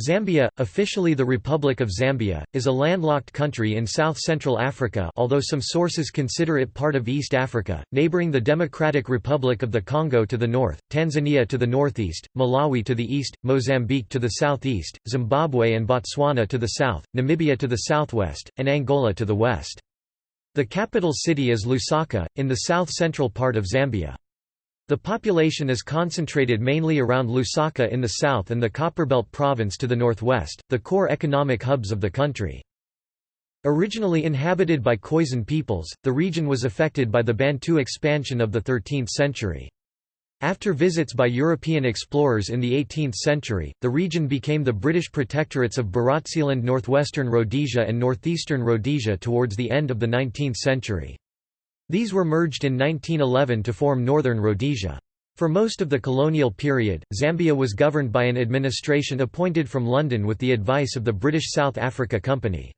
Zambia, officially the Republic of Zambia, is a landlocked country in south-central Africa although some sources consider it part of East Africa, neighboring the Democratic Republic of the Congo to the north, Tanzania to the northeast, Malawi to the east, Mozambique to the southeast, Zimbabwe and Botswana to the south, Namibia to the southwest, and Angola to the west. The capital city is Lusaka, in the south-central part of Zambia. The population is concentrated mainly around Lusaka in the south and the Copperbelt province to the northwest, the core economic hubs of the country. Originally inhabited by Khoisan peoples, the region was affected by the Bantu expansion of the 13th century. After visits by European explorers in the 18th century, the region became the British protectorates of Barotseland northwestern Rhodesia and northeastern Rhodesia towards the end of the 19th century. These were merged in 1911 to form Northern Rhodesia. For most of the colonial period, Zambia was governed by an administration appointed from London with the advice of the British South Africa Company.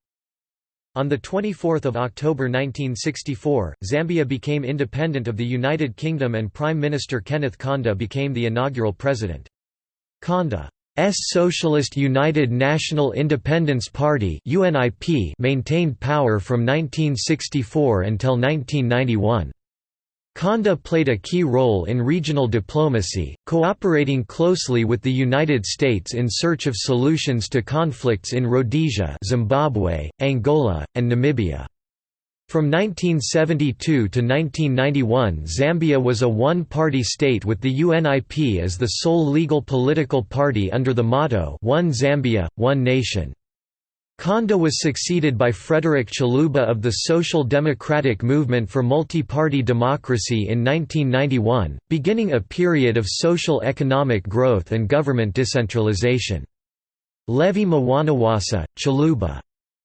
On 24 October 1964, Zambia became independent of the United Kingdom and Prime Minister Kenneth Kaunda became the inaugural president. S Socialist United National Independence Party maintained power from 1964 until 1991. Kaunda played a key role in regional diplomacy, cooperating closely with the United States in search of solutions to conflicts in Rhodesia Zimbabwe, Angola, and Namibia. From 1972 to 1991 Zambia was a one-party state with the UNIP as the sole legal political party under the motto One Zambia, One Nation. Kaunda was succeeded by Frederick Chiluba of the Social Democratic Movement for Multi-Party Democracy in 1991, beginning a period of social economic growth and government decentralization. Levi Mwanawasa, Chiluba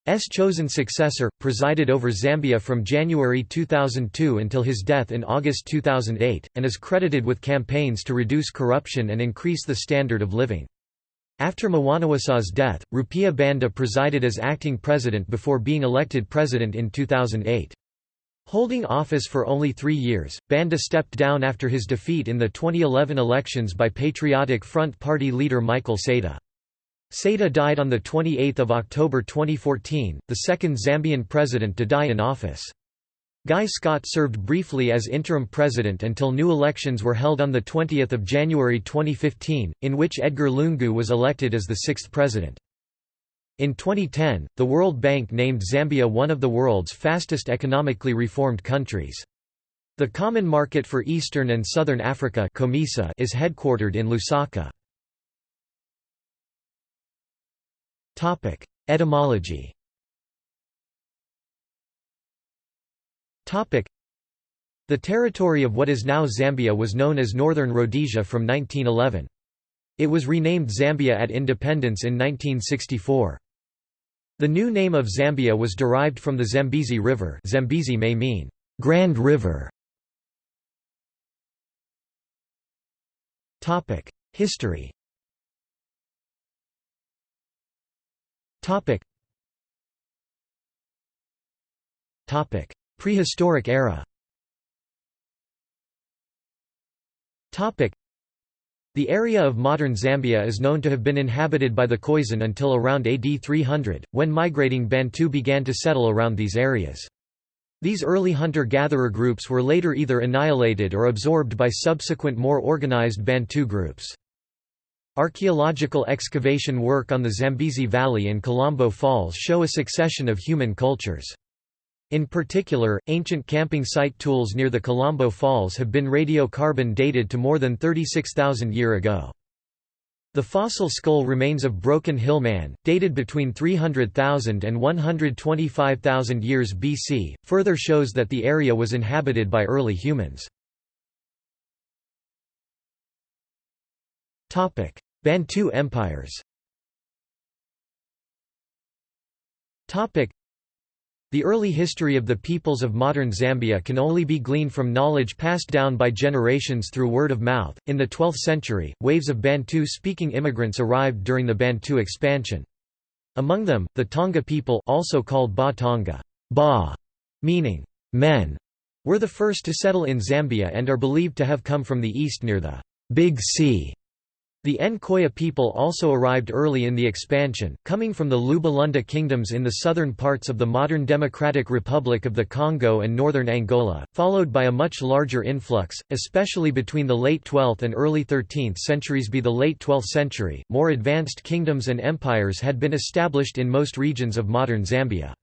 S. chosen successor, presided over Zambia from January 2002 until his death in August 2008, and is credited with campaigns to reduce corruption and increase the standard of living. After Mwanawasa's death, Rupiah Banda presided as acting president before being elected president in 2008. Holding office for only three years, Banda stepped down after his defeat in the 2011 elections by Patriotic Front Party leader Michael Sata. Sata died on 28 October 2014, the second Zambian president to die in office. Guy Scott served briefly as interim president until new elections were held on 20 January 2015, in which Edgar Lungu was elected as the sixth president. In 2010, the World Bank named Zambia one of the world's fastest economically reformed countries. The Common Market for Eastern and Southern Africa is headquartered in Lusaka. Topic: Etymology. Topic: The territory of what is now Zambia was known as Northern Rhodesia from 1911. It was renamed Zambia at independence in 1964. The new name of Zambia was derived from the Zambezi River Zambezi may mean, Grand River. History Topic. Topic: Prehistoric era. Topic: The area of modern Zambia is known to have been inhabited by the Khoisan until around AD 300, when migrating Bantu began to settle around these areas. These early hunter-gatherer groups were later either annihilated or absorbed by subsequent more organized Bantu groups. Archaeological excavation work on the Zambezi Valley and Kalambo Falls show a succession of human cultures. In particular, ancient camping site tools near the Kalambo Falls have been radiocarbon dated to more than 36,000 year ago. The fossil skull remains of Broken Hill Man, dated between 300,000 and 125,000 years BC, further shows that the area was inhabited by early humans. Bantu empires Topic: the early history of the peoples of modern Zambia can only be gleaned from knowledge passed down by generations through word of mouth. In the 12th century, waves of Bantu speaking immigrants arrived during the Bantu expansion. Among them, the Tonga people also called Ba Tonga, ba, meaning men, were the first to settle in Zambia and are believed to have come from the east near the Big Sea. The Nkoya people also arrived early in the expansion, coming from the Luba-Lunda kingdoms in the southern parts of the modern Democratic Republic of the Congo and northern Angola, followed by a much larger influx, especially between the late 12th and early 13th centuries. By the late 12th century, more advanced kingdoms and empires had been established in most regions of modern Zambia.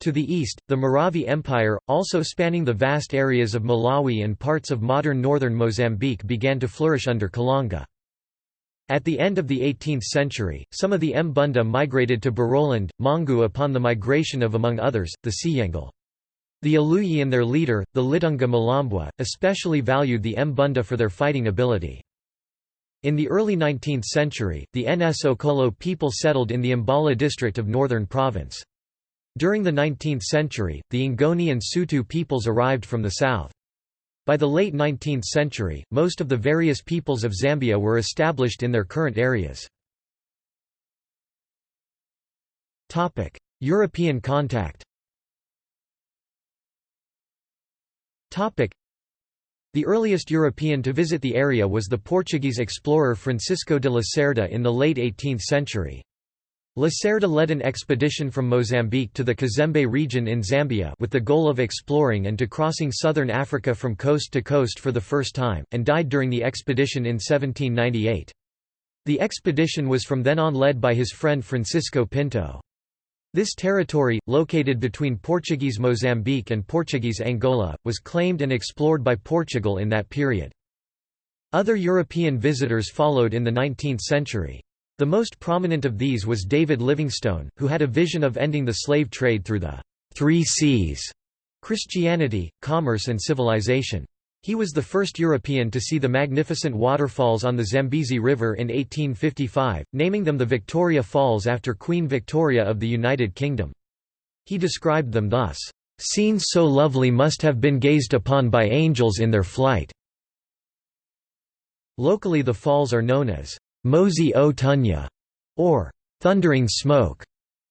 To the east, the Maravi Empire, also spanning the vast areas of Malawi and parts of modern northern Mozambique began to flourish under Kalonga. At the end of the 18th century, some of the Mbunda migrated to Barotseland, Mongu upon the migration of among others, the Ciyengele. The Aluyi and their leader, the Litunga Mulambwa, especially valued the Mbunda for their fighting ability. In the early 19th century, the Nsokolo people settled in the Mbala district of Northern Province. During the 19th century, the Ngoni and Sotho peoples arrived from the south. By the late 19th century, most of the various peoples of Zambia were established in their current areas. European contact the earliest European to visit the area was the Portuguese explorer Francisco de Lacerda in the late 18th century. Lacerda led an expedition from Mozambique to the Kazembe region in Zambia with the goal of exploring and to crossing southern Africa from coast to coast for the first time, and died during the expedition in 1798. The expedition was from then on led by his friend Francisco Pinto. This territory, located between Portuguese Mozambique and Portuguese Angola, was claimed and explored by Portugal in that period. Other European visitors followed in the 19th century. The most prominent of these was David Livingstone, who had a vision of ending the slave trade through the Three Seas Christianity, commerce and civilization. He was the first European to see the magnificent waterfalls on the Zambezi River in 1855, naming them the Victoria Falls after Queen Victoria of the United Kingdom. He described them thus, "...scenes so lovely must have been gazed upon by angels in their flight." Locally the falls are known as Mosi o Tunya, or thundering smoke,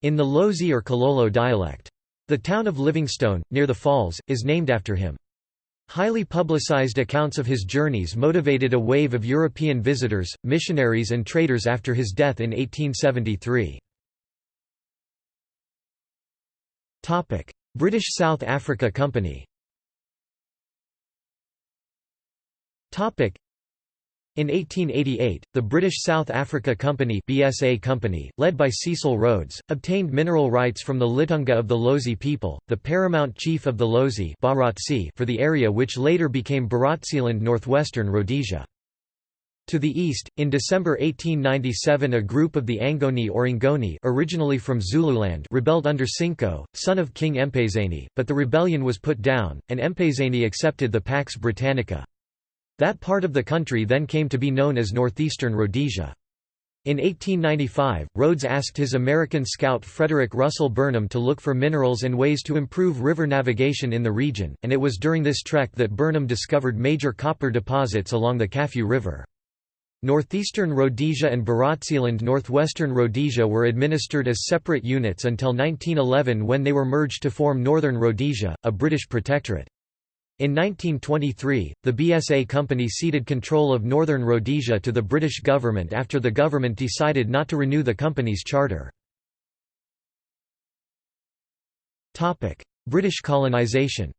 in the Lozi or Kololo dialect. The town of Livingstone, near the falls, is named after him. Highly publicized accounts of his journeys motivated a wave of European visitors, missionaries and traders after his death in 1873. British South Africa Company in 1888, the British South Africa Company, BSA Company led by Cecil Rhodes, obtained mineral rights from the Litunga of the Lozi people, the paramount chief of the Lozi for the area which later became Barotseland northwestern Rhodesia. To the east, in December 1897 a group of the Angoni or Ngoni originally from Zululand rebelled under Tsinco, son of King Mpezeni, but the rebellion was put down, and Mpezeni accepted the Pax Britannica. That part of the country then came to be known as northeastern Rhodesia. In 1895, Rhodes asked his American scout Frederick Russell Burnham to look for minerals and ways to improve river navigation in the region, and it was during this trek that Burnham discovered major copper deposits along the Kafue River. Northeastern Rhodesia and Barotseland Northwestern Rhodesia were administered as separate units until 1911 when they were merged to form Northern Rhodesia, a British protectorate. In 1923, the BSA company ceded control of Northern Rhodesia to the British government after the government decided not to renew the company's charter. British colonisation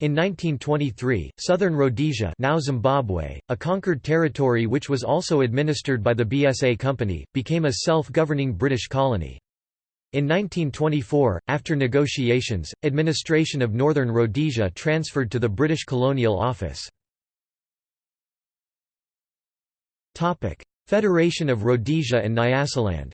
in 1923, southern Rhodesia now Zimbabwe, a conquered territory which was also administered by the BSA Company, became a self-governing British colony. In 1924, after negotiations, administration of Northern Rhodesia transferred to the British Colonial Office. Federation of Rhodesia and Nyasaland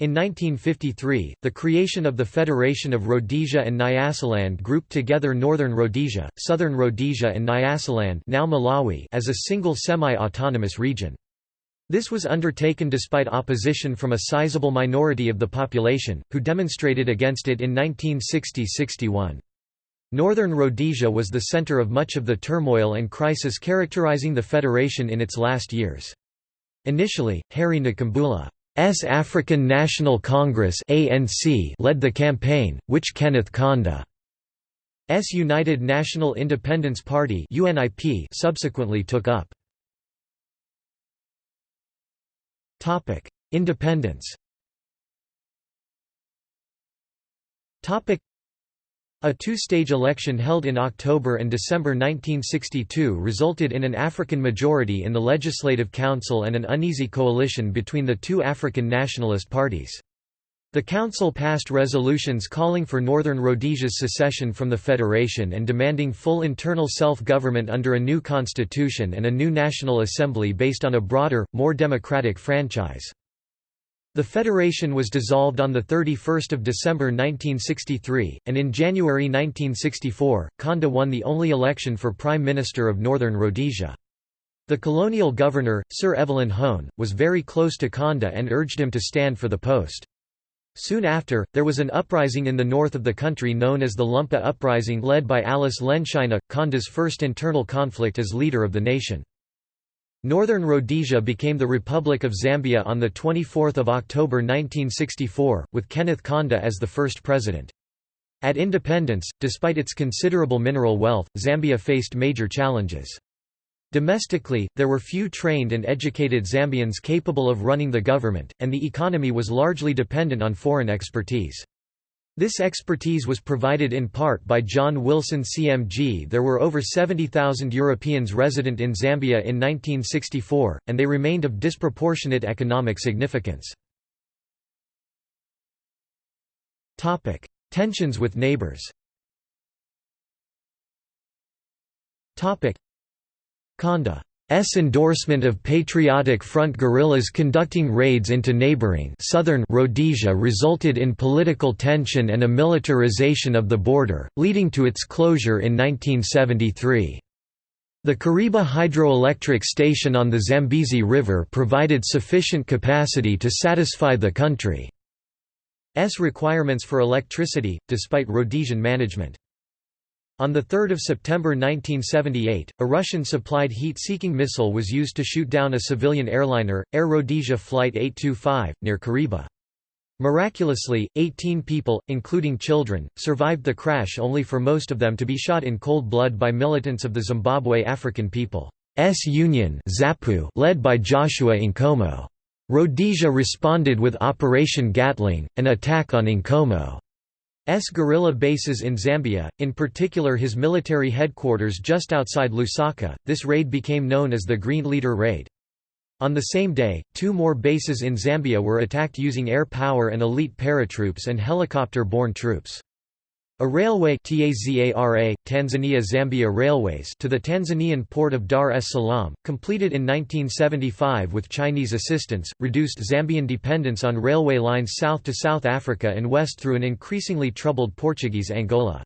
in 1953, the creation of the Federation of Rhodesia and Nyasaland grouped together Northern Rhodesia, Southern Rhodesia and Nyasaland now Malawi as a single semi-autonomous region. This was undertaken despite opposition from a sizable minority of the population, who demonstrated against it in 1960–61. Northern Rhodesia was the center of much of the turmoil and crisis characterizing the federation in its last years. Initially, Harry Nkumbula's African National Congress led the campaign, which Kenneth Kaunda's United National Independence Party subsequently took up. Topic: Independence. Topic: a two-stage election held in October and December 1962 resulted in an African majority in the Legislative Council and an uneasy coalition between the two African nationalist parties. The council passed resolutions calling for Northern Rhodesia's secession from the federation and demanding full internal self-government under a new constitution and a new National Assembly based on a broader, more democratic franchise. The federation was dissolved on 31 December 1963, and in January 1964, Kaunda won the only election for Prime Minister of Northern Rhodesia. The colonial governor, Sir Evelyn Hone, was very close to Kaunda and urged him to stand for the post. Soon after, there was an uprising in the north of the country known as the Lumpa Uprising led by Alice Lenshina, Kaunda's first internal conflict as leader of the nation. Northern Rhodesia became the Republic of Zambia on 24 October 1964, with Kenneth Kanda as the first president. At independence, despite its considerable mineral wealth, Zambia faced major challenges. Domestically, there were few trained and educated Zambians capable of running the government, and the economy was largely dependent on foreign expertise. This expertise was provided in part by John Wilson CMG. There were over 70,000 Europeans resident in Zambia in 1964, and they remained of disproportionate economic significance. Topic: Tensions with neighbors. Topic: Kaunda S endorsement of Patriotic Front guerrillas conducting raids into neighboring southern Rhodesia resulted in political tension and a militarization of the border, leading to its closure in 1973. The Kariba hydroelectric station on the Zambezi River provided sufficient capacity to satisfy the country's requirements for electricity, despite Rhodesian management. On 3 September 1978, a Russian-supplied heat-seeking missile was used to shoot down a civilian airliner, Air Rhodesia Flight 825, near Kariba. Miraculously, 18 people, including children, survived the crash only for most of them to be shot in cold blood by militants of the Zimbabwe African People's Union led by Joshua Nkomo. Rhodesia responded with Operation Gatling, an attack on Nkomo. S guerrilla bases in Zambia, in particular his military headquarters just outside Lusaka. This raid became known as the Green Leader Raid. On the same day, two more bases in Zambia were attacked using air power and elite paratroops and helicopter-borne troops. A railway TAZARA, Tanzania Zambia Railways to the Tanzanian port of Dar es Salaam, completed in 1975 with Chinese assistance, reduced Zambian dependence on railway lines south to South Africa and west through an increasingly troubled Portuguese Angola.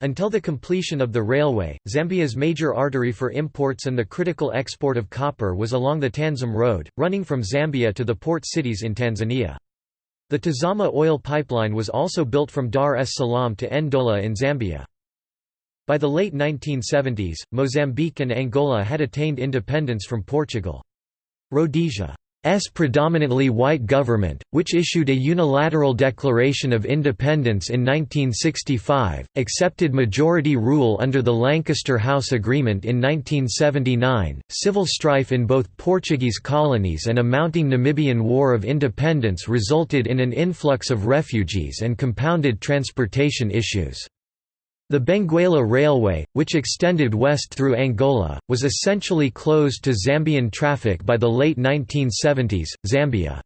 Until the completion of the railway, Zambia's major artery for imports and the critical export of copper was along the Tanzam Road, running from Zambia to the port cities in Tanzania. The Tazama oil pipeline was also built from Dar es Salaam to Ndola in Zambia. By the late 1970s, Mozambique and Angola had attained independence from Portugal. Rhodesia S predominantly white government, which issued a unilateral declaration of independence in 1965, accepted majority rule under the Lancaster House Agreement in 1979. Civil strife in both Portuguese colonies and a mounting Namibian War of Independence resulted in an influx of refugees and compounded transportation issues. The Benguela Railway, which extended west through Angola, was essentially closed to Zambian traffic by the late 1970s. Zambia's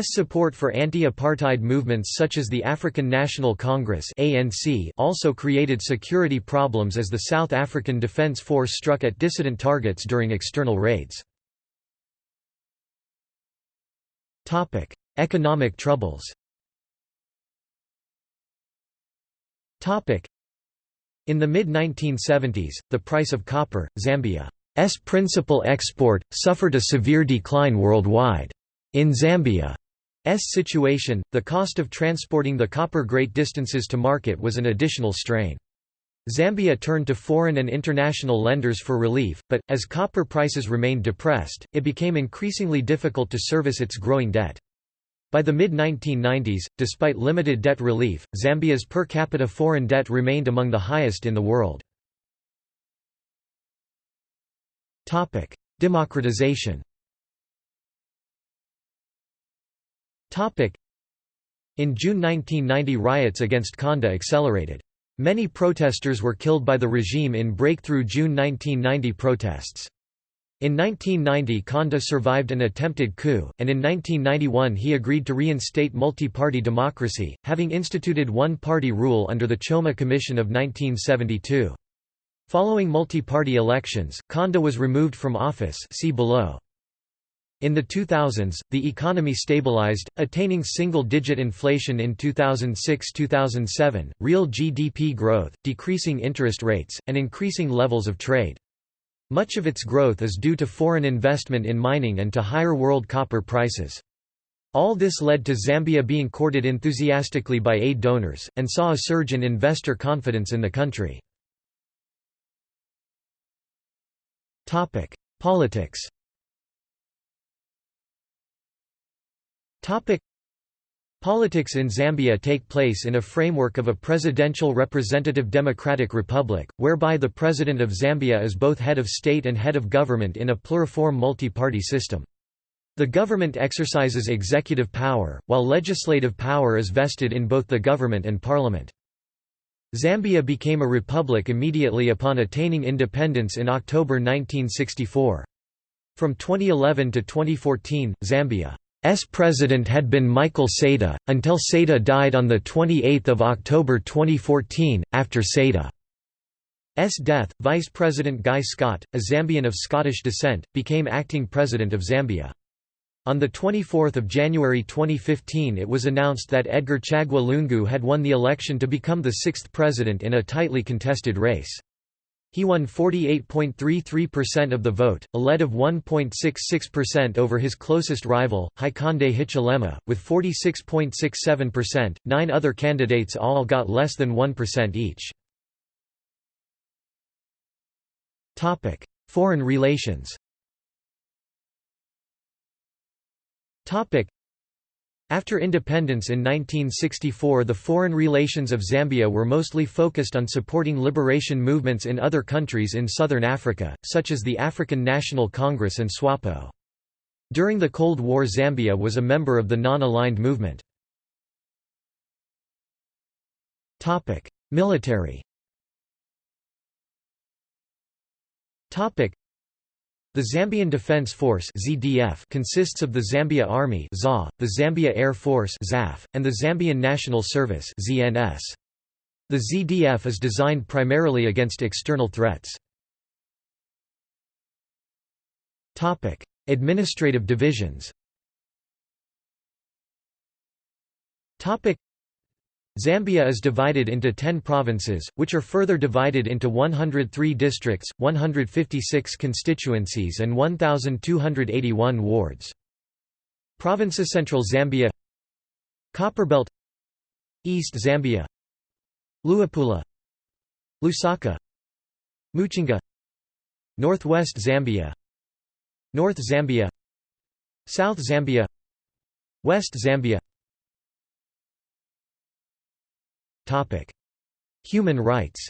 support for anti-apartheid movements such as the African National Congress (ANC) also created security problems as the South African Defence Force struck at dissident targets during external raids. Topic: Economic troubles. In the mid-1970s, the price of copper, Zambia's principal export, suffered a severe decline worldwide. In Zambia's situation, the cost of transporting the copper great distances to market was an additional strain. Zambia turned to foreign and international lenders for relief, but, as copper prices remained depressed, it became increasingly difficult to service its growing debt. By the mid-1990s, despite limited debt relief, Zambia's per capita foreign debt remained among the highest in the world. Democratization In June 1990 riots against Kaunda accelerated. Many protesters were killed by the regime in breakthrough June 1990 protests. In 1990 Kaunda survived an attempted coup, and in 1991 he agreed to reinstate multi-party democracy, having instituted one-party rule under the Chona Commission of 1972. Following multi-party elections, Kaunda was removed from office see below. In the 2000s, the economy stabilized, attaining single-digit inflation in 2006–2007, real GDP growth, decreasing interest rates, and increasing levels of trade. Much of its growth is due to foreign investment in mining and to higher world copper prices. All this led to Zambia being courted enthusiastically by aid donors, and saw a surge in investor confidence in the country. Politics Politics in Zambia take place in a framework of a presidential representative democratic republic, whereby the President of Zambia is both head of state and head of government in a pluriform multi-party system. The government exercises executive power, while legislative power is vested in both the government and parliament. Zambia became a republic immediately upon attaining independence in October 1964. From 2011 to 2014, Zambia S president had been Michael Sata, until Sata died on 28 October 2014. After Sata's death, Vice President Guy Scott, a Zambian of Scottish descent, became acting president of Zambia. On 24 January 2015 it was announced that Edgar Chagwa Lungu had won the election to become the sixth president in a tightly contested race. He won 48.33% of the vote, a lead of 1.66% over his closest rival, Hakainde Hichilema, with 46.67%. Nine other candidates all got less than 1% each. Topic: Foreign relations. Topic: after independence in 1964 the foreign relations of Zambia were mostly focused on supporting liberation movements in other countries in southern Africa, such as the African National Congress and SWAPO. During the Cold War Zambia was a member of the Non-Aligned Movement. Military the Zambian Defence Force (ZDF) consists of the Zambia Army (ZA), the Zambia Air Force (ZAF), and the Zambian National Service (ZNS). The ZDF is designed primarily against external threats. Topic: Administrative divisions. Topic: Zambia is divided into 10 provinces, which are further divided into 103 districts, 156 constituencies and 1,281 wards. Provinces Central Zambia Copperbelt East Zambia Luapula Lusaka Muchinga Northwest Zambia North Zambia South Zambia West Zambia Human rights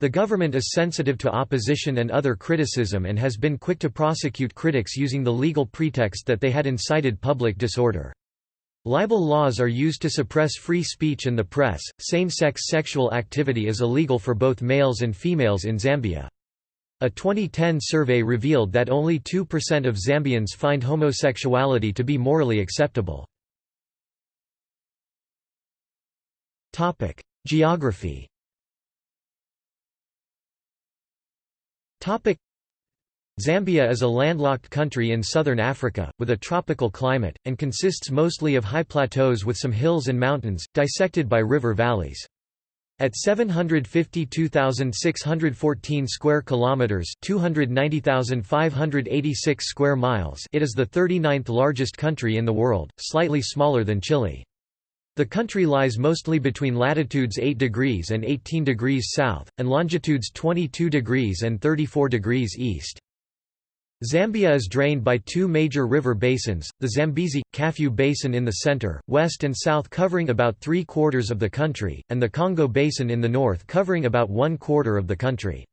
the government is sensitive to opposition and other criticism and has been quick to prosecute critics using the legal pretext that they had incited public disorder. Libel laws are used to suppress free speech and the press. Same-sex sexual activity is illegal for both males and females in Zambia. A 2010 survey revealed that only 2% of Zambians find homosexuality to be morally acceptable. Geography Zambia is a landlocked country in southern Africa, with a tropical climate, and consists mostly of high plateaus with some hills and mountains, dissected by river valleys. At 752,614 square kilometers, 290,586 square miles, it is the 39th largest country in the world, slightly smaller than Chile. The country lies mostly between latitudes 8 degrees and 18 degrees south, and longitudes 22 degrees and 34 degrees east. Zambia is drained by two major river basins, the Zambezi, Kafue Basin in the center, west and south covering about three-quarters of the country, and the Congo Basin in the north covering about one-quarter of the country.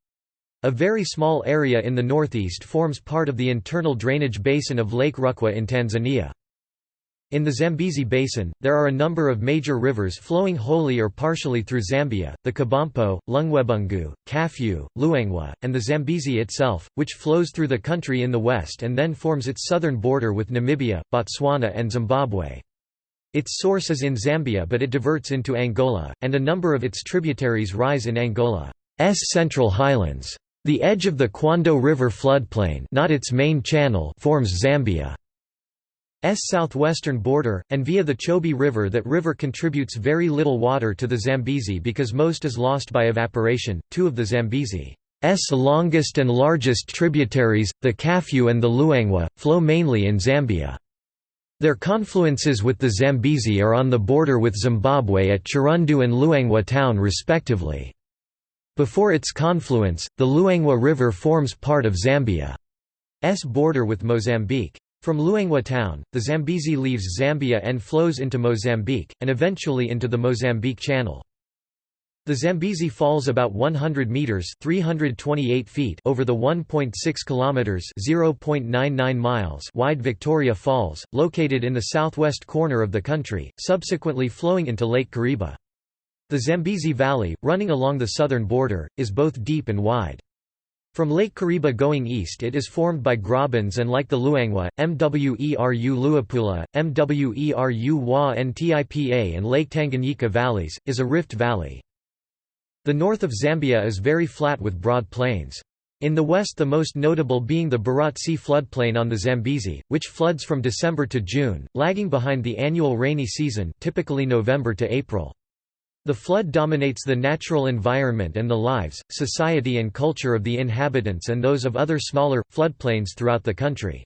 A very small area in the northeast forms part of the internal drainage basin of Lake Rukwa in Tanzania. In the Zambezi Basin, there are a number of major rivers flowing wholly or partially through Zambia, the Kabompo, Lungwebungu, Kafue, Luangwa, and the Zambezi itself, which flows through the country in the west and then forms its southern border with Namibia, Botswana and Zimbabwe. Its source is in Zambia but it diverts into Angola, and a number of its tributaries rise in Angola's central highlands. The edge of the Kwando River floodplain not its main channel forms Zambia. S southwestern border, and via the Chobe River that river contributes very little water to the Zambezi because most is lost by evaporation. Two of the Zambezi's longest and largest tributaries, the Kafue and the Luangwa, flow mainly in Zambia. Their confluences with the Zambezi are on the border with Zimbabwe at Chirundu and Luangwa town respectively. Before its confluence, the Luangwa River forms part of Zambia's border with Mozambique. From Luangwa town, the Zambezi leaves Zambia and flows into Mozambique, and eventually into the Mozambique Channel. The Zambezi falls about 100 meters (328 feet) over the 1.6 kilometers (0.99 miles) wide Victoria Falls, located in the southwest corner of the country, subsequently flowing into Lake Kariba. The Zambezi Valley, running along the southern border, is both deep and wide. From Lake Kariba going east it is formed by grabens and like the Luangwa, Mweru Luapula, Mweru Wa Ntipa and Lake Tanganyika valleys, is a rift valley. The north of Zambia is very flat with broad plains. In the west the most notable being the Barotse floodplain on the Zambezi, which floods from December to June, lagging behind the annual rainy season typically November to April. The flood dominates the natural environment and the lives, society and culture of the inhabitants and those of other smaller, floodplains throughout the country.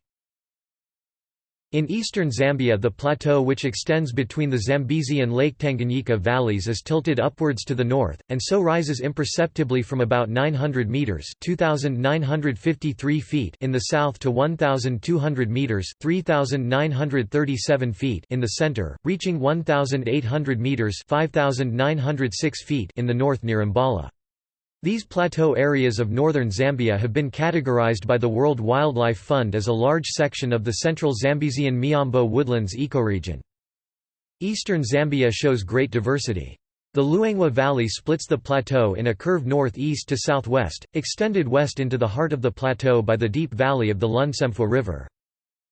In eastern Zambia the plateau which extends between the Zambezi and Lake Tanganyika valleys is tilted upwards to the north, and so rises imperceptibly from about 900 metres 2,953 feet in the south to 1,200 metres 3,937 feet in the centre, reaching 1,800 metres 5,906 feet in the north near Mbala. These plateau areas of northern Zambia have been categorized by the World Wildlife Fund as a large section of the central Zambezian Miombo woodlands ecoregion. Eastern Zambia shows great diversity. The Luangwa Valley splits the plateau in a curve northeast to southwest, extended west into the heart of the plateau by the deep valley of the Lunsemfwa River.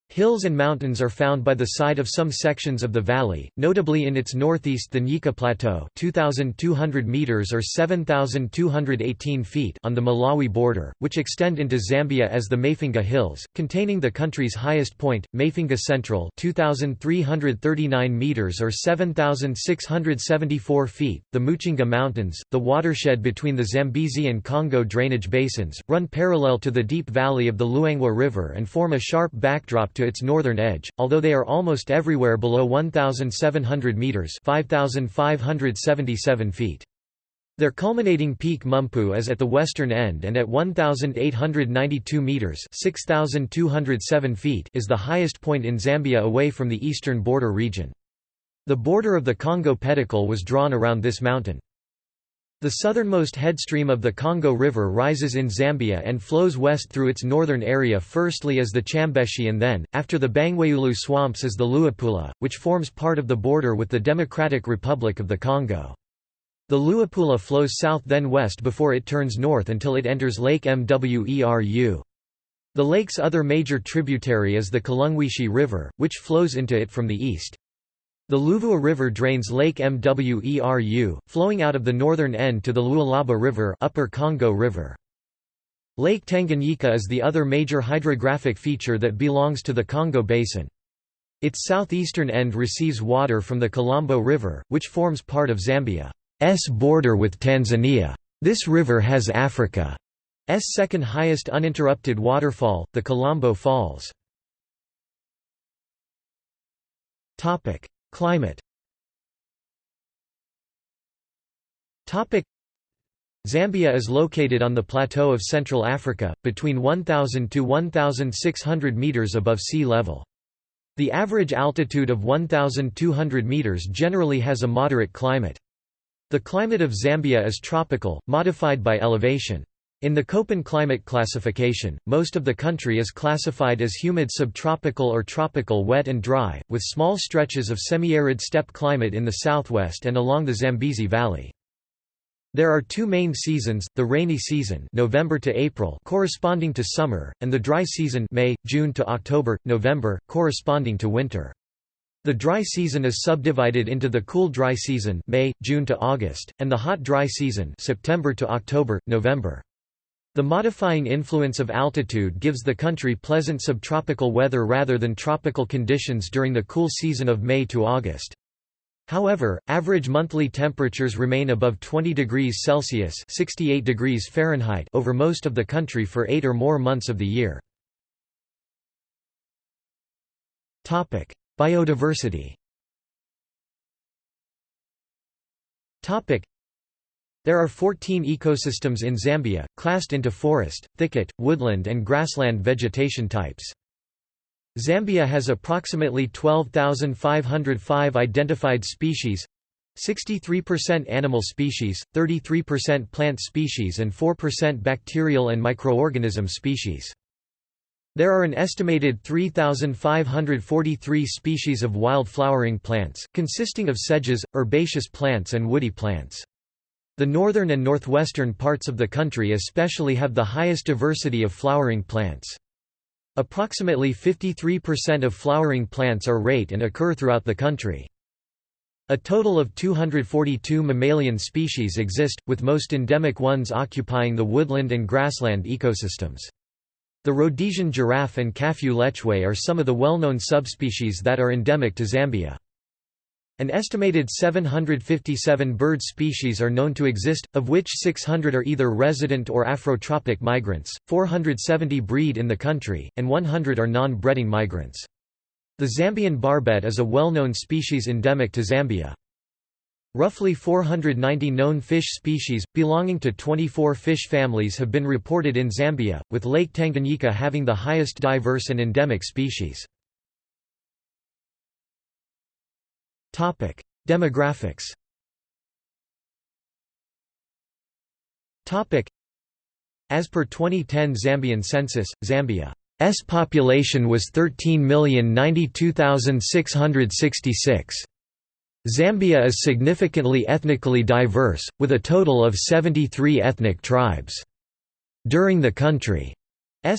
Hills and mountains are found by the side of some sections of the valley, notably in its northeast the Nyika Plateau 2,200 meters or 7,218 feet on the Malawi border, which extend into Zambia as the Mafinga Hills, containing the country's highest point, Mafinga Central 2,339 meters or 7,674 feet, the Muchinga Mountains, the watershed between the Zambezi and Congo drainage basins, run parallel to the deep valley of the Luangwa River and form a sharp backdrop to its northern edge, although they are almost everywhere below 1,700 metres 5,577 feet. Their culminating peak Mumpu is at the western end and at 1,892 metres 6,207 feet is the highest point in Zambia away from the eastern border region. The border of the Congo pedicle was drawn around this mountain. The southernmost headstream of the Congo River rises in Zambia and flows west through its northern area firstly as the Chambeshi and then, after the Bangweulu swamps as the Luapula, which forms part of the border with the Democratic Republic of the Congo. The Luapula flows south then west before it turns north until it enters Lake Mweru. The lake's other major tributary is the Kalungwishi River, which flows into it from the east. The Luvua River drains Lake Mweru, flowing out of the northern end to the Lualaba River, Upper Congo River. Lake Tanganyika is the other major hydrographic feature that belongs to the Congo Basin. Its southeastern end receives water from the Kalambo River, which forms part of Zambia's border with Tanzania. This river has Africa's second highest uninterrupted waterfall, the Kalambo Falls. Climate Zambia is located on the plateau of Central Africa, between 1,000 to 1,600 metres above sea level. The average altitude of 1,200 metres generally has a moderate climate. The climate of Zambia is tropical, modified by elevation. In the Köppen climate classification, most of the country is classified as humid subtropical or tropical wet and dry, with small stretches of semi-arid steppe climate in the southwest and along the Zambezi Valley. There are two main seasons, the rainy season November to April corresponding to summer, and the dry season May, June to October, November, corresponding to winter. The dry season is subdivided into the cool dry season May, June to August, and the hot dry season September to October, November. The modifying influence of altitude gives the country pleasant subtropical weather rather than tropical conditions during the cool season of May to August. However, average monthly temperatures remain above 20 degrees Celsius 68 degrees Fahrenheit over most of the country for eight or more months of the year. Biodiversity there are 14 ecosystems in Zambia, classed into forest, thicket, woodland and grassland vegetation types. Zambia has approximately 12,505 identified species 63% animal species, 33% plant species and 4% bacterial and microorganism species. There are an estimated 3,543 species of wild flowering plants, consisting of sedges, herbaceous plants and woody plants. The northern and northwestern parts of the country especially have the highest diversity of flowering plants. Approximately 53% of flowering plants are rate and occur throughout the country. A total of 242 mammalian species exist, with most endemic ones occupying the woodland and grassland ecosystems. The Rhodesian giraffe and Kafue lechwe are some of the well-known subspecies that are endemic to Zambia. An estimated 757 bird species are known to exist, of which 600 are either resident or Afrotropic migrants, 470 breed in the country, and 100 are non-breeding migrants. The Zambian barbet is a well-known species endemic to Zambia. Roughly 490 known fish species, belonging to 24 fish families have been reported in Zambia, with Lake Tanganyika having the highest diverse and endemic species. Demographics As per 2010 Zambian census, Zambia's population was 13,092,666. Zambia is significantly ethnically diverse, with a total of 73 ethnic tribes. During the country S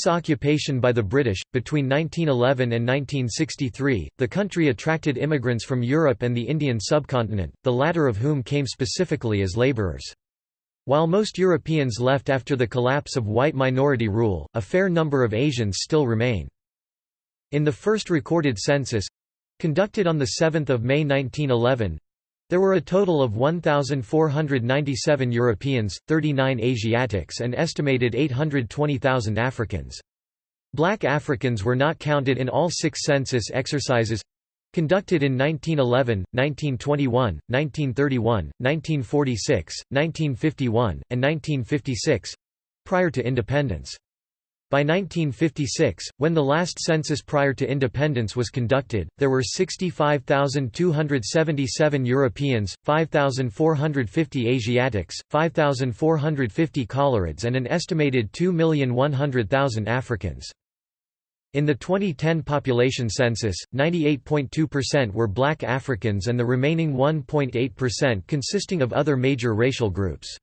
occupation by the British. Between 1911 and 1963, the country attracted immigrants from Europe and the Indian subcontinent, the latter of whom came specifically as labourers. While most Europeans left after the collapse of white minority rule, a fair number of Asians still remain. In the first recorded census conducted on 7 May 1911 there were a total of 1,497 Europeans, 39 Asiatics and estimated 820,000 Africans. Black Africans were not counted in all six census exercises conducted in 1911, 1921, 1931, 1946, 1951, and 1956 prior to independence. By 1956, when the last census prior to independence was conducted, there were 65,277 Europeans, 5,450 Asiatics, 5,450 Coloureds and an estimated 2,100,000 Africans. In the 2010 population census, 98.2% were black Africans and the remaining 1.8% consisting of other major racial groups.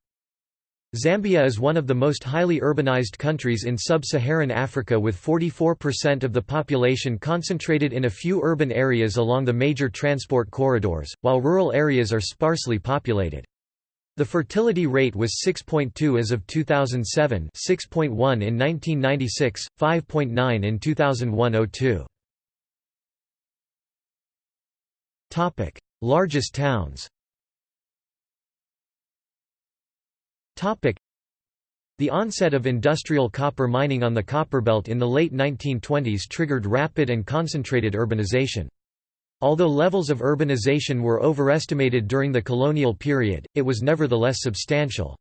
Zambia is one of the most highly urbanized countries in sub-Saharan Africa with 44% of the population concentrated in a few urban areas along the major transport corridors, while rural areas are sparsely populated. The fertility rate was 6.2 as of 2007 6.1 in 1996, 5.9 in 2001–02. Largest towns The onset of industrial copper mining on the Copperbelt in the late 1920s triggered rapid and concentrated urbanization. Although levels of urbanization were overestimated during the colonial period, it was nevertheless substantial.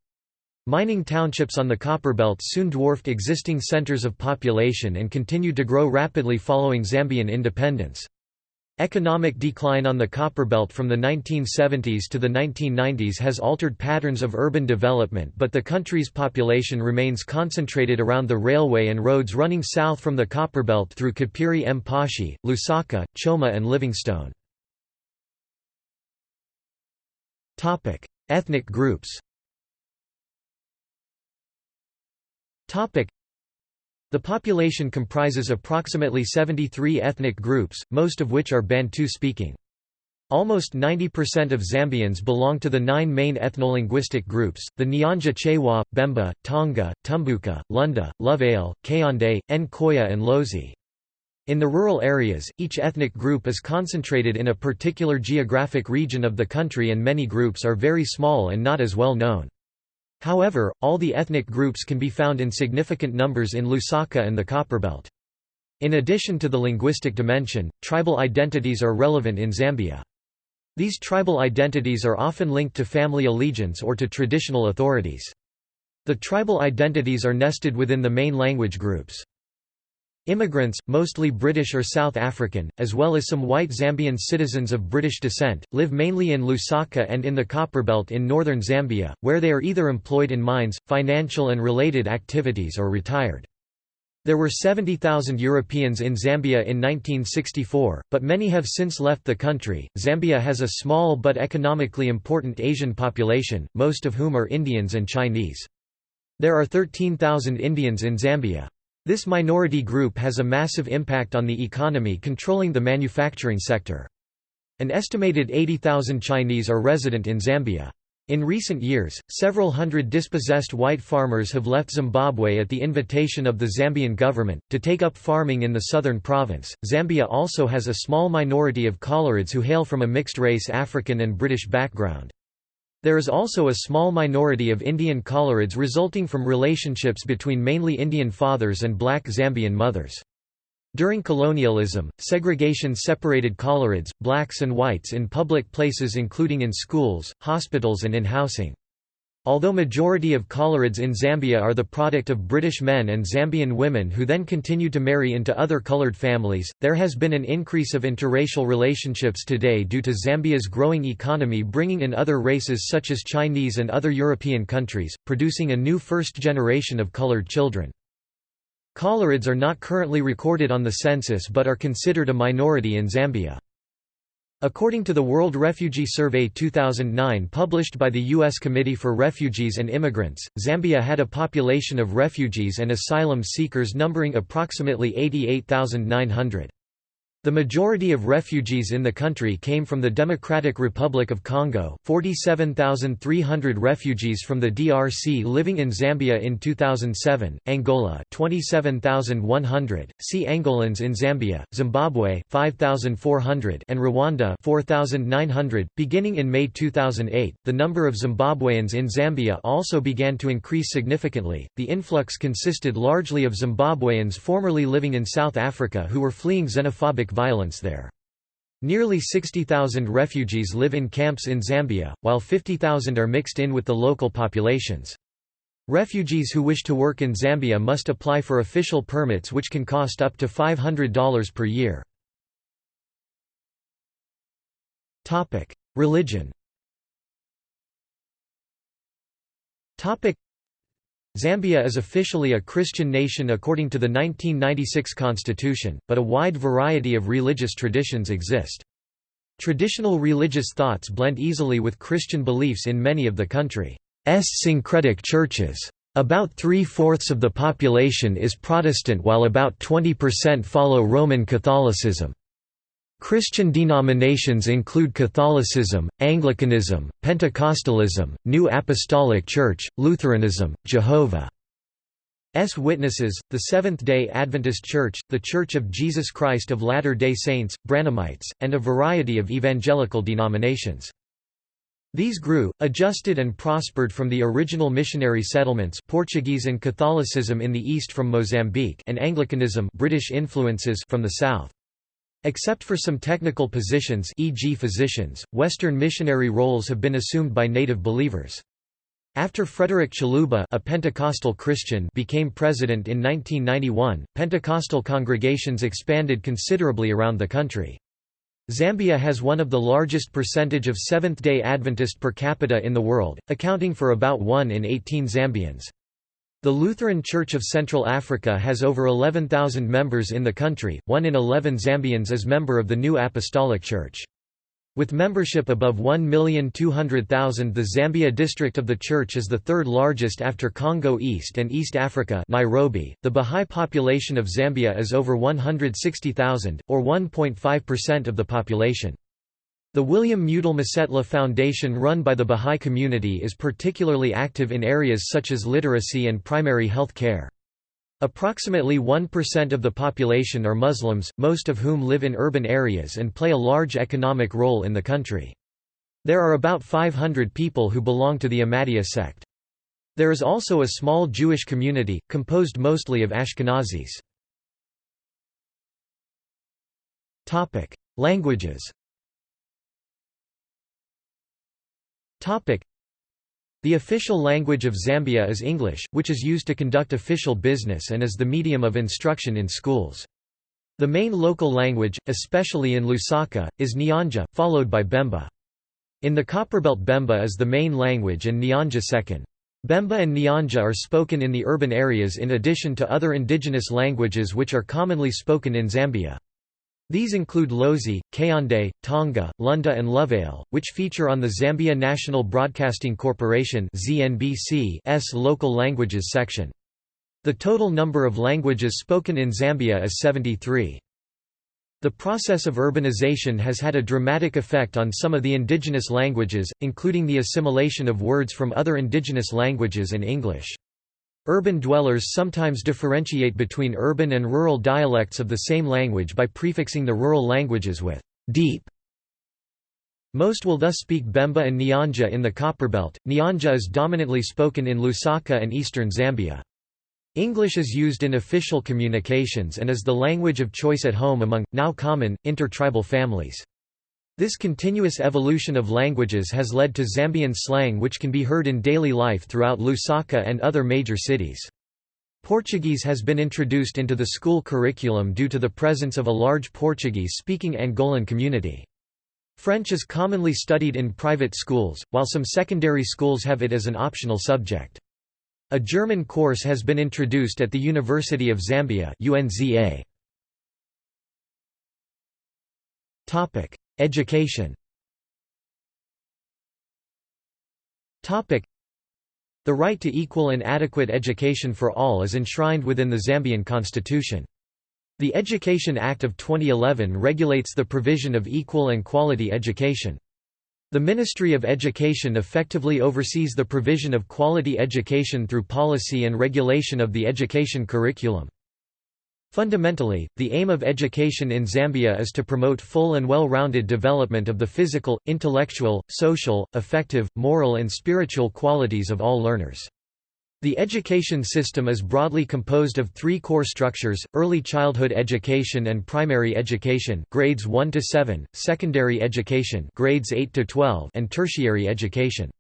Mining townships on the Copperbelt soon dwarfed existing centers of population and continued to grow rapidly following Zambian independence. Economic decline on the Copperbelt from the 1970s to the 1990s has altered patterns of urban development but the country's population remains concentrated around the railway and roads running south from the Copperbelt through Kapiri Mposhi, Lusaka, Choma and Livingstone. Ethnic groups the population comprises approximately 73 ethnic groups, most of which are Bantu-speaking. Almost 90% of Zambians belong to the nine main ethnolinguistic groups, the Nyanja Chewa, Bemba, Tonga, Tumbuka, Lunda, Luvale, Kaonde, Nkoya and Lozi. In the rural areas, each ethnic group is concentrated in a particular geographic region of the country and many groups are very small and not as well known. However, all the ethnic groups can be found in significant numbers in Lusaka and the Copperbelt. In addition to the linguistic dimension, tribal identities are relevant in Zambia. These tribal identities are often linked to family allegiance or to traditional authorities. The tribal identities are nested within the main language groups. Immigrants, mostly British or South African, as well as some white Zambian citizens of British descent, live mainly in Lusaka and in the Copperbelt in northern Zambia, where they are either employed in mines, financial and related activities or retired. There were 70,000 Europeans in Zambia in 1964, but many have since left the country. Zambia has a small but economically important Asian population, most of whom are Indians and Chinese. There are 13,000 Indians in Zambia. This minority group has a massive impact on the economy controlling the manufacturing sector. An estimated 80,000 Chinese are resident in Zambia. In recent years, several hundred dispossessed white farmers have left Zimbabwe at the invitation of the Zambian government, to take up farming in the southern province. Zambia also has a small minority of Coloureds who hail from a mixed race African and British background. There is also a small minority of Indian Coloureds resulting from relationships between mainly Indian fathers and black Zambian mothers. During colonialism, segregation separated Coloureds, blacks and whites in public places including in schools, hospitals and in housing. Although majority of Coloureds in Zambia are the product of British men and Zambian women who then continue to marry into other coloured families, there has been an increase of interracial relationships today due to Zambia's growing economy bringing in other races such as Chinese and other European countries, producing a new first generation of coloured children. Coloureds are not currently recorded on the census but are considered a minority in Zambia. According to the World Refugee Survey 2009 published by the U.S. Committee for Refugees and Immigrants, Zambia had a population of refugees and asylum seekers numbering approximately 88,900. The majority of refugees in the country came from the Democratic Republic of Congo 47,300 refugees from the DRC living in Zambia in 2007, Angola 27,100, see Angolans in Zambia, Zimbabwe 5,400 and Rwanda 4,900. Beginning in May 2008, the number of Zimbabweans in Zambia also began to increase significantly. The influx consisted largely of Zimbabweans formerly living in South Africa who were fleeing xenophobic violence there. Nearly 60,000 refugees live in camps in Zambia, while 50,000 are mixed in with the local populations. Refugees who wish to work in Zambia must apply for official permits which can cost up to $500 per year. Religion Zambia is officially a Christian nation according to the 1996 constitution, but a wide variety of religious traditions exist. Traditional religious thoughts blend easily with Christian beliefs in many of the country's syncretic churches. About three-fourths of the population is Protestant while about 20% follow Roman Catholicism. Christian denominations include Catholicism, Anglicanism, Pentecostalism, New Apostolic Church, Lutheranism, Jehovah's Witnesses, the Seventh-day Adventist Church, The Church of Jesus Christ of Latter-day Saints, Branhamites, and a variety of evangelical denominations. These grew, adjusted and prospered from the original missionary settlements Portuguese and Catholicism in the east from Mozambique and Anglicanism British influences from the south. Except for some technical positions e.g. physicians, Western missionary roles have been assumed by native believers. After Frederick Chiluba a Pentecostal Christian became president in 1991, Pentecostal congregations expanded considerably around the country. Zambia has one of the largest percentage of Seventh-day Adventist per capita in the world, accounting for about 1 in 18 Zambians. The Lutheran Church of Central Africa has over 11,000 members in the country, 1 in 11 Zambians is member of the New Apostolic Church. With membership above 1,200,000 the Zambia district of the church is the third largest after Congo East and East Africa Nairobi. .The Bahá'í population of Zambia is over 160,000, or 1.5% of the population. The William Mudil Masetlha Foundation run by the Bahá'í community is particularly active in areas such as literacy and primary health care. Approximately 1% of the population are Muslims, most of whom live in urban areas and play a large economic role in the country. There are about 500 people who belong to the Ahmadiyya sect. There is also a small Jewish community, composed mostly of Ashkenazis. Languages The official language of Zambia is English, which is used to conduct official business and is the medium of instruction in schools. The main local language, especially in Lusaka, is Nyanja, followed by Bemba. In the Copperbelt Bemba is the main language and Nyanja second. Bemba and Nyanja are spoken in the urban areas in addition to other indigenous languages which are commonly spoken in Zambia. These include Lozi, Kaonde, Tonga, Lunda and Luvale, which feature on the Zambia National Broadcasting Corporation ZNBC's local languages section. The total number of languages spoken in Zambia is 73. The process of urbanization has had a dramatic effect on some of the indigenous languages, including the assimilation of words from other indigenous languages and English. Urban dwellers sometimes differentiate between urban and rural dialects of the same language by prefixing the rural languages with deep. Most will thus speak Bemba and Nyanja in the Copperbelt. Nyanja is dominantly spoken in Lusaka and eastern Zambia. English is used in official communications and is the language of choice at home among, now common, intertribal families. This continuous evolution of languages has led to Zambian slang which can be heard in daily life throughout Lusaka and other major cities. Portuguese has been introduced into the school curriculum due to the presence of a large Portuguese-speaking Angolan community. French is commonly studied in private schools, while some secondary schools have it as an optional subject. A German course has been introduced at the University of Zambia UNZA. Education The right to equal and adequate education for all is enshrined within the Zambian constitution. The Education Act of 2011 regulates the provision of equal and quality education. The Ministry of Education effectively oversees the provision of quality education through policy and regulation of the education curriculum. Fundamentally, the aim of education in Zambia is to promote full and well-rounded development of the physical, intellectual, social, affective, moral and spiritual qualities of all learners. The education system is broadly composed of three core structures, early childhood education and primary education grades 1 to 7, secondary education grades 8 to 12 and tertiary education.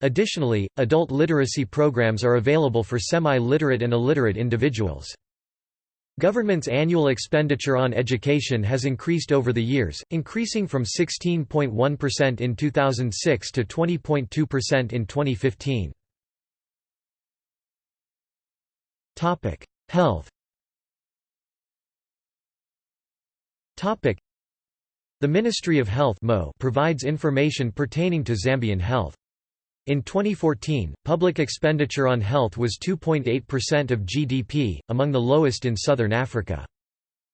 Additionally, adult literacy programs are available for semi-literate and illiterate individuals. Government's annual expenditure on education has increased over the years, increasing from 16.1% in 2006 to 20.2% in 2015. Topic: Health. Topic: The Ministry of Health provides information pertaining to Zambian health. In 2014, public expenditure on health was 2.8% of GDP, among the lowest in southern Africa.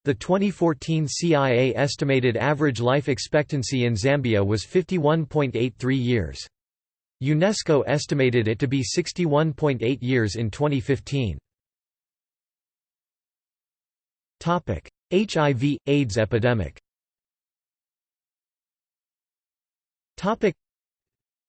The 2014 CIA estimated average life expectancy in Zambia was 51.83 years. UNESCO estimated it to be 61.8 years in 2015. Topic: HIV, AIDS epidemic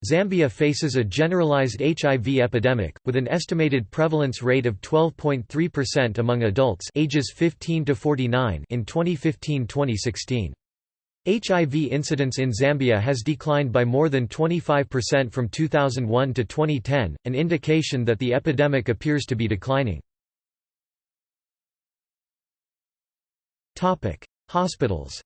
Zambia faces a generalized HIV epidemic, with an estimated prevalence rate of 12.3% among adults ages 15 to 49 in 2015-2016. HIV incidence in Zambia has declined by more than 25% from 2001 to 2010, an indication that the epidemic appears to be declining. Hospitals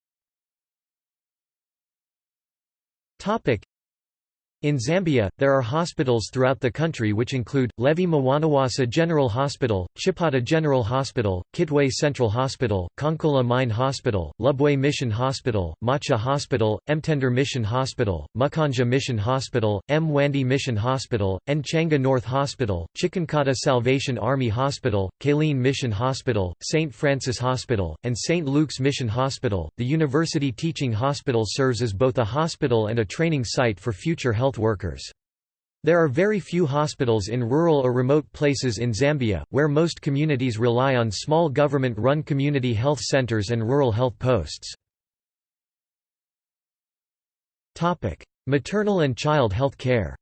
in Zambia, there are hospitals throughout the country which include, Levy Mwanawasa General Hospital, Chipata General Hospital, Kitwe Central Hospital, Konkola Mine Hospital, Lubwe Mission Hospital, Macha Hospital, Mtendere Mission Hospital, Mukinge Mission Hospital, Mwandi Mission Hospital, Nchanga North Hospital, Chikankata Salvation Army Hospital, Kalene Mission Hospital, St. Francis Hospital, and St. Luke's Mission Hospital. The University Teaching Hospital serves as both a hospital and a training site for future health health workers. There are very few hospitals in rural or remote places in Zambia, where most communities rely on small government-run community health centers and rural health posts. Maternal and child health care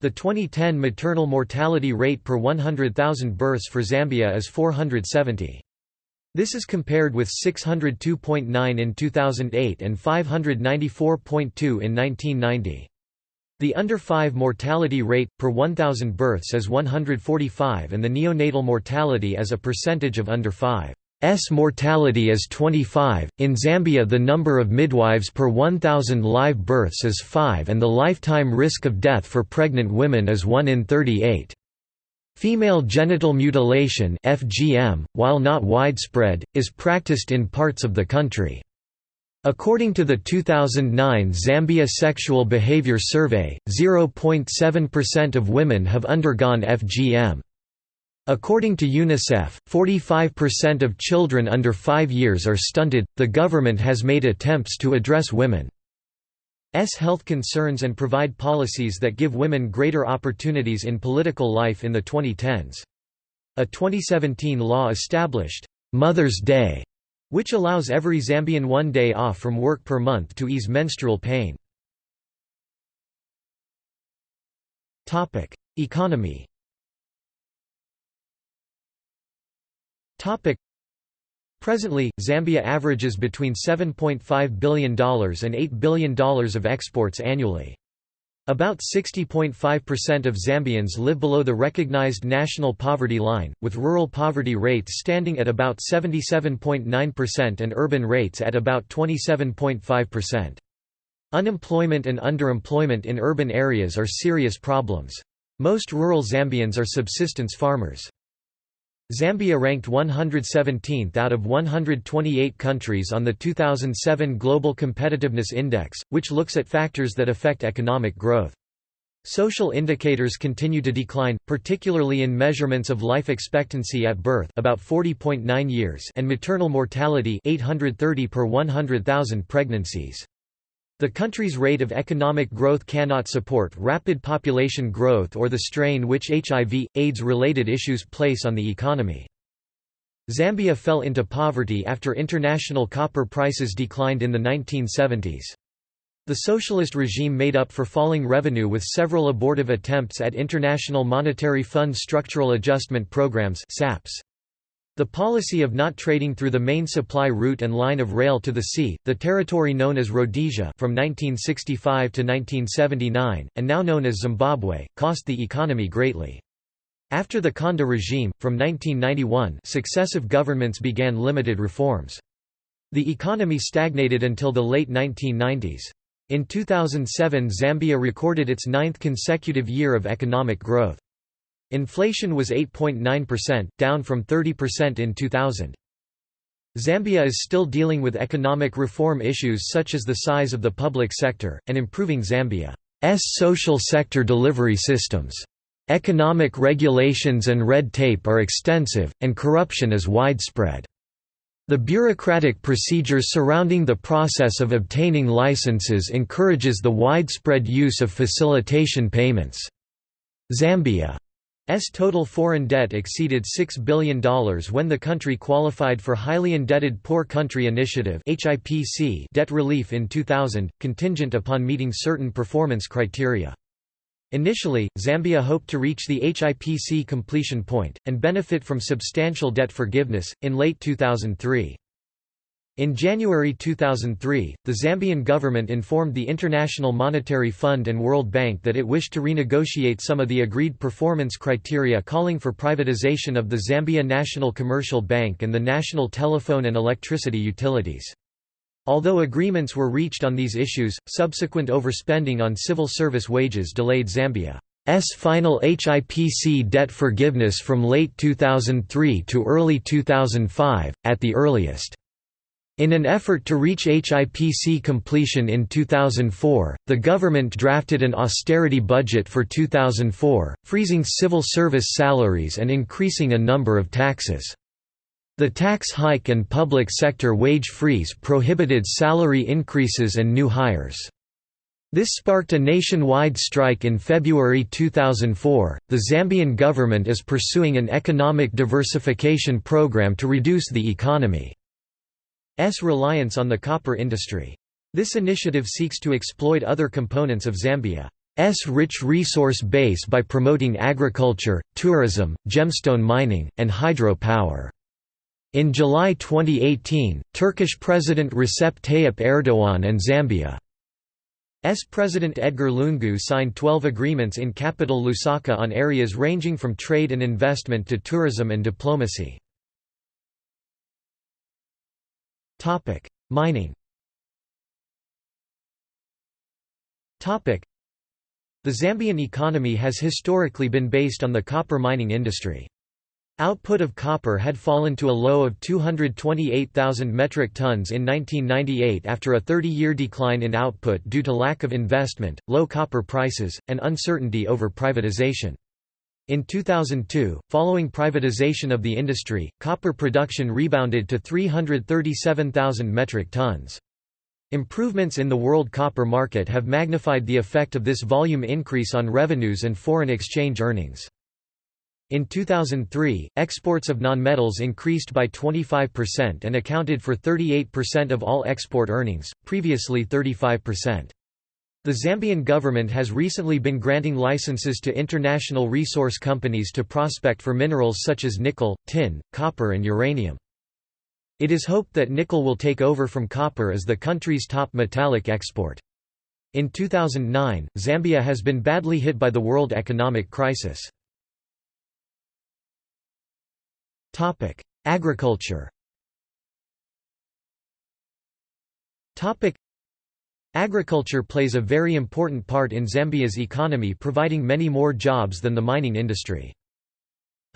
the 2010 maternal mortality rate per 100,000 births for Zambia is 470. This is compared with 602.9 in 2008 and 594.2 in 1990. The under 5 mortality rate, per 1,000 births is 145 and the neonatal mortality as a percentage of under 5. S mortality is 25. In Zambia, the number of midwives per 1,000 live births is 5 and the lifetime risk of death for pregnant women is 1 in 38. Female genital mutilation FGM, while not widespread, is practiced in parts of the country. According to the 2009 Zambia Sexual Behavior Survey, 0.7% of women have undergone FGM. According to UNICEF, 45% of children under 5 years are stunted. The government has made attempts to address women health concerns and provide policies that give women greater opportunities in political life in the 2010s. A 2017 law established Mother's Day, which allows every Zambian one day off from work per month to ease menstrual pain. Economy Presently, Zambia averages between $7.5 billion and $8 billion of exports annually. About 60.5% of Zambians live below the recognized national poverty line, with rural poverty rates standing at about 77.9% and urban rates at about 27.5%. Unemployment and underemployment in urban areas are serious problems. Most rural Zambians are subsistence farmers. Zambia ranked 117th out of 128 countries on the 2007 Global Competitiveness Index, which looks at factors that affect economic growth. Social indicators continue to decline, particularly in measurements of life expectancy at birth about 40.9 years and maternal mortality 830 per 100,000 pregnancies. The country's rate of economic growth cannot support rapid population growth or the strain which HIV, AIDS-related issues place on the economy. Zambia fell into poverty after international copper prices declined in the 1970s. The socialist regime made up for falling revenue with several abortive attempts at International Monetary Fund structural adjustment programs SAPS. The policy of not trading through the main supply route and line of rail to the sea, the territory known as Rhodesia from 1965 to 1979, and now known as Zimbabwe, cost the economy greatly. After the Kaunda regime, from 1991 successive governments began limited reforms. The economy stagnated until the late 1990s. In 2007 Zambia recorded its ninth consecutive year of economic growth. Inflation was 8.9%, down from 30% in 2000. Zambia is still dealing with economic reform issues such as the size of the public sector, and improving Zambia's social sector delivery systems. Economic regulations and red tape are extensive, and corruption is widespread. The bureaucratic procedures surrounding the process of obtaining licenses encourages the widespread use of facilitation payments. Zambia total foreign debt exceeded $6 billion when the country qualified for Highly Indebted Poor Country Initiative debt relief in 2000, contingent upon meeting certain performance criteria. Initially, Zambia hoped to reach the HIPC completion point, and benefit from substantial debt forgiveness, in late 2003. In January 2003, the Zambian government informed the International Monetary Fund and World Bank that it wished to renegotiate some of the agreed performance criteria calling for privatization of the Zambia National Commercial Bank and the National Telephone and Electricity Utilities. Although agreements were reached on these issues, subsequent overspending on civil service wages delayed Zambia's final HIPC debt forgiveness from late 2003 to early 2005, at the earliest. In an effort to reach HIPC completion in 2004, the government drafted an austerity budget for 2004, freezing civil service salaries and increasing a number of taxes. The tax hike and public sector wage freeze prohibited salary increases and new hires. This sparked a nationwide strike in February 2004. The Zambian government is pursuing an economic diversification program to reduce the economy. S reliance on the copper industry. This initiative seeks to exploit other components of Zambia's rich resource base by promoting agriculture, tourism, gemstone mining, and hydro-power. In July 2018, Turkish President Recep Tayyip Erdogan and Zambia's President Edgar Lungu signed 12 agreements in capital Lusaka on areas ranging from trade and investment to tourism and diplomacy. Mining. Topic: The Zambian economy has historically been based on the copper mining industry. Output of copper had fallen to a low of 228,000 metric tons in 1998 after a 30-year decline in output due to lack of investment, low copper prices, and uncertainty over privatization. In 2002, following privatization of the industry, copper production rebounded to 337,000 metric tons. Improvements in the world copper market have magnified the effect of this volume increase on revenues and foreign exchange earnings. In 2003, exports of nonmetals increased by 25% and accounted for 38% of all export earnings, previously 35%. The Zambian government has recently been granting licenses to international resource companies to prospect for minerals such as nickel, tin, copper and uranium. It is hoped that nickel will take over from copper as the country's top metallic export. In 2009, Zambia has been badly hit by the world economic crisis. Agriculture Agriculture plays a very important part in Zambia's economy providing many more jobs than the mining industry.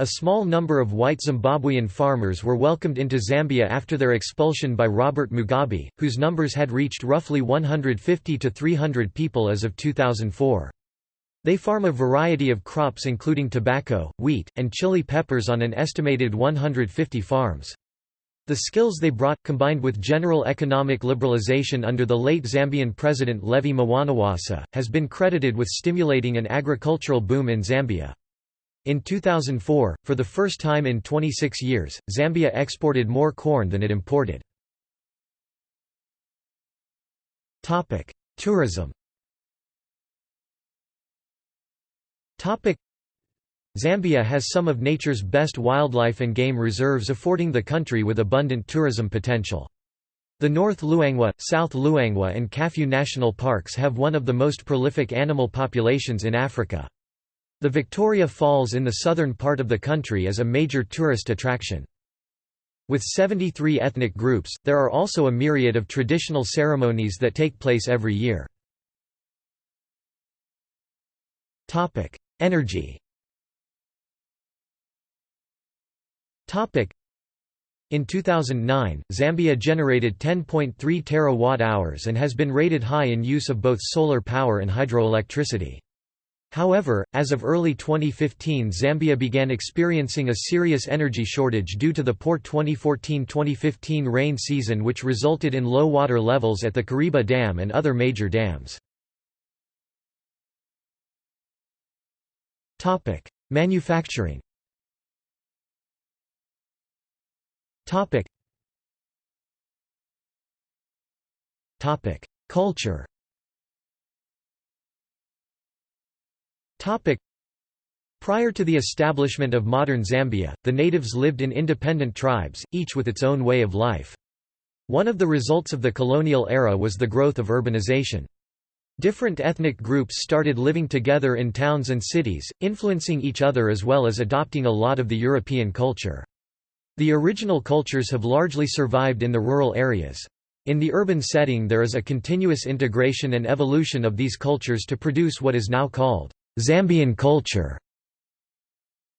A small number of white Zimbabwean farmers were welcomed into Zambia after their expulsion by Robert Mugabe, whose numbers had reached roughly 150 to 300 people as of 2004. They farm a variety of crops including tobacco, wheat, and chili peppers on an estimated 150 farms. The skills they brought, combined with general economic liberalization under the late Zambian president Levy Mwanawasa, has been credited with stimulating an agricultural boom in Zambia. In 2004, for the first time in 26 years, Zambia exported more corn than it imported. Tourism Zambia has some of nature's best wildlife and game reserves affording the country with abundant tourism potential. The North Luangwa, South Luangwa and Kafue national parks have one of the most prolific animal populations in Africa. The Victoria Falls in the southern part of the country is a major tourist attraction. With 73 ethnic groups, there are also a myriad of traditional ceremonies that take place every year. Energy In 2009, Zambia generated 10.3 terawatt-hours and has been rated high in use of both solar power and hydroelectricity. However, as of early 2015 Zambia began experiencing a serious energy shortage due to the poor 2014–2015 rain season which resulted in low water levels at the Kariba Dam and other major dams. Manufacturing Topic Topic Culture Topic Prior to the establishment of modern Zambia, the natives lived in independent tribes, each with its own way of life. One of the results of the colonial era was the growth of urbanization. Different ethnic groups started living together in towns and cities, influencing each other as well as adopting a lot of the European culture. The original cultures have largely survived in the rural areas. In the urban setting there is a continuous integration and evolution of these cultures to produce what is now called Zambian culture.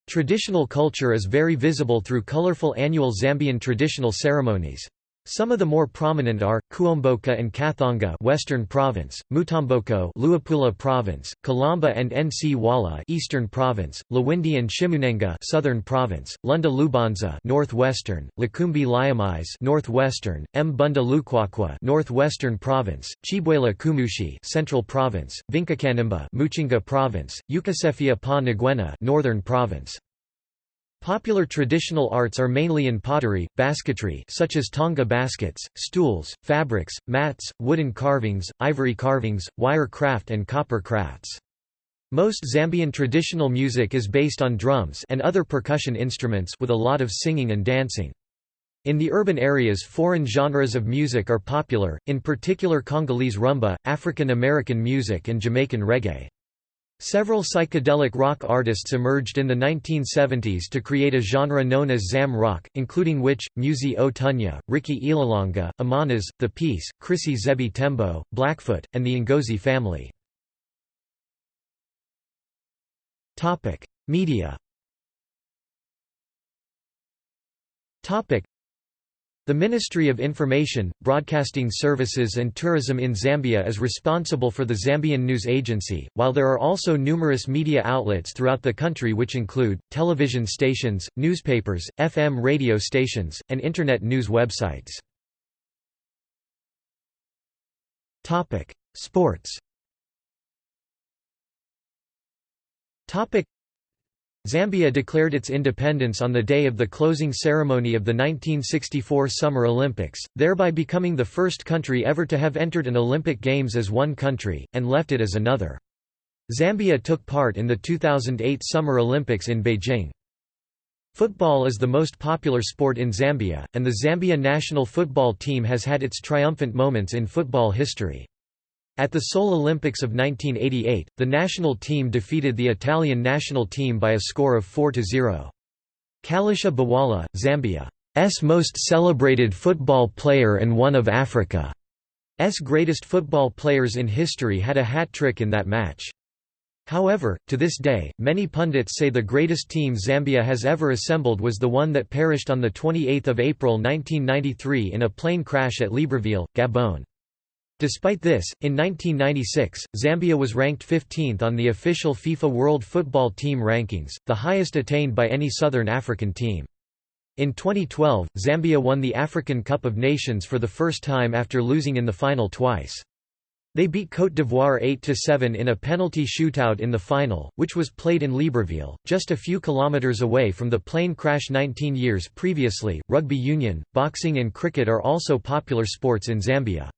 Traditional culture is very visible through colorful annual Zambian traditional ceremonies. Some of the more prominent are Kuomboka and Kathanga, Western Province; Mutomboko, Luapula Province; Kulamba and N'cwala, Eastern Province; Lwiindi and Shimunenga, Southern Province; Lunda Lubanza, Northwestern; Likumbi Lya Mize, Northwestern; Mbunda Lukwakwa, Northwestern Province; Chibwela Kumushi, Central Province; Vikamkanimba, Muchinga Province; Ukusefya Pa Ng'wena, Northern Province. Popular traditional arts are mainly in pottery, basketry such as tonga baskets, stools, fabrics, mats, wooden carvings, ivory carvings, wire craft and copper crafts. Most Zambian traditional music is based on drums and other percussion instruments with a lot of singing and dancing. In the urban areas foreign genres of music are popular, in particular Congolese rumba, African American music and Jamaican reggae. Several psychedelic rock artists emerged in the 1970s to create a genre known as Zam rock, including Witch, Muzi O Tunya, Rikki Ililonga, Amanaz, The Peace, Chrissy Zebby Tembo, Blackfoot, and the Ngozi family. Media the Ministry of Information, Broadcasting Services and Tourism in Zambia is responsible for the Zambian News Agency, while there are also numerous media outlets throughout the country which include, television stations, newspapers, FM radio stations, and Internet news websites. Sports Zambia declared its independence on the day of the closing ceremony of the 1964 Summer Olympics, thereby becoming the first country ever to have entered an Olympic Games as one country, and left it as another. Zambia took part in the 2008 Summer Olympics in Beijing. Football is the most popular sport in Zambia, and the Zambia national football team has had its triumphant moments in football history. At the Seoul Olympics of 1988, the national team defeated the Italian national team by a score of 4–0. Kalusha Bwalya, Zambia's most celebrated football player and one of Africa's greatest football players in history had a hat-trick in that match. However, to this day, many pundits say the greatest team Zambia has ever assembled was the one that perished on 28 April 1993 in a plane crash at Libreville, Gabon. Despite this, in 1996, Zambia was ranked 15th on the official FIFA World Football Team rankings, the highest attained by any Southern African team. In 2012, Zambia won the African Cup of Nations for the first time after losing in the final twice. They beat Côte d'Ivoire 8–7 in a penalty shootout in the final, which was played in Libreville, just a few kilometres away from the plane crash 19 years previously. Rugby union, boxing and cricket are also popular sports in Zambia.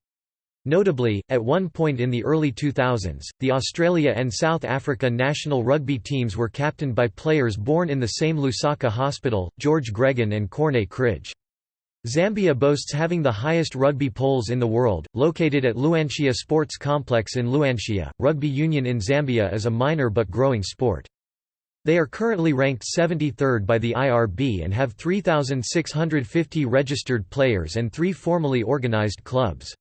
Notably, at one point in the early 2000s, the Australia and South Africa national rugby teams were captained by players born in the same Lusaka hospital, George Gregan and Corne Krige. Zambia boasts having the highest rugby poles in the world, located at Luanshya Sports Complex in Luanshya. Rugby union in Zambia is a minor but growing sport. They are currently ranked 73rd by the IRB and have 3,650 registered players and three formally organized clubs.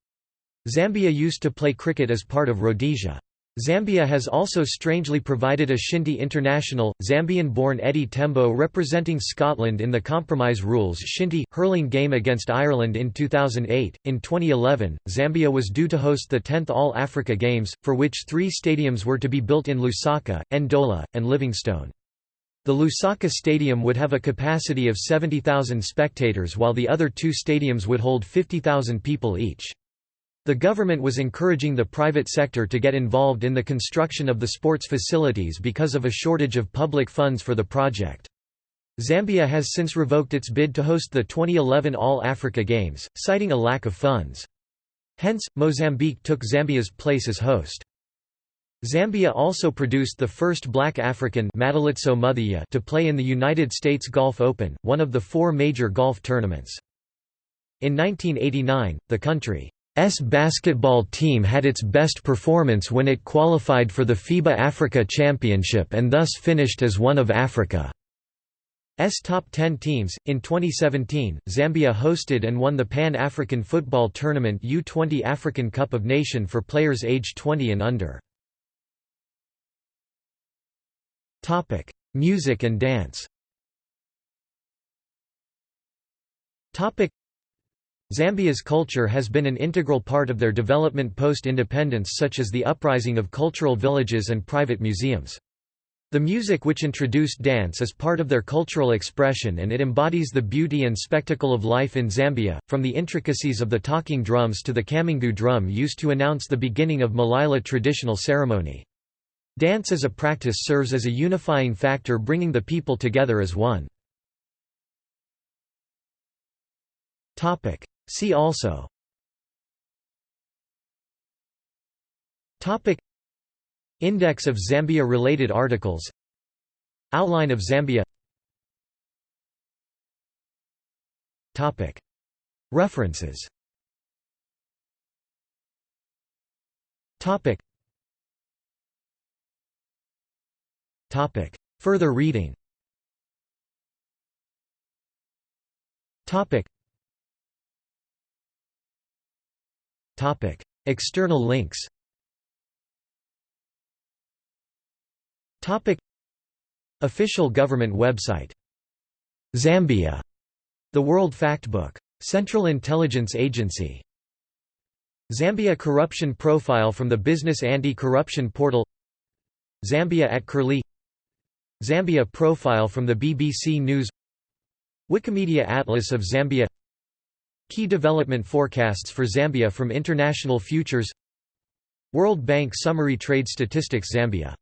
Zambia used to play cricket as part of Rhodesia. Zambia has also strangely provided a Shinty international, Zambian-born Eddie Tembo representing Scotland in the Compromise Rules Shinty, hurling game against Ireland in 2008. In 2011, Zambia was due to host the 10th All-Africa Games, for which three stadiums were to be built in Lusaka, Ndola, and Livingstone. The Lusaka Stadium would have a capacity of 70,000 spectators while the other two stadiums would hold 50,000 people each. The government was encouraging the private sector to get involved in the construction of the sports facilities because of a shortage of public funds for the project. Zambia has since revoked its bid to host the 2011 All-Africa Games, citing a lack of funds. Hence, Mozambique took Zambia's place as host. Zambia also produced the first black African to play in the United States Golf Open, one of the four major golf tournaments. In 1989, the country's basketball team had its best performance when it qualified for the FIBA Africa Championship and thus finished as one of Africa's top 10 teams. In 2017, Zambia hosted and won the Pan African Football Tournament U20 African Cup of Nation for players aged 20 and under. Topic: Music and dance. Topic: Zambia's culture has been an integral part of their development post-independence such as the uprising of cultural villages and private museums. The music which introduced dance is part of their cultural expression and it embodies the beauty and spectacle of life in Zambia, from the intricacies of the talking drums to the kamingu drum used to announce the beginning of Malila traditional ceremony. Dance as a practice serves as a unifying factor bringing the people together as one. See also. Topic. Index of Zambia-related articles. Outline of Zambia. Topic. References. Topic. Topic. Further reading. Topic. External links Topic. Official government website Zambia. The World Factbook. Central Intelligence Agency. Zambia Corruption Profile from the Business Anti-Corruption Portal Zambia at Curlie Zambia profile from the BBC News Wikimedia Atlas of Zambia Key development forecasts for Zambia from International Futures World Bank Summary Trade Statistics Zambia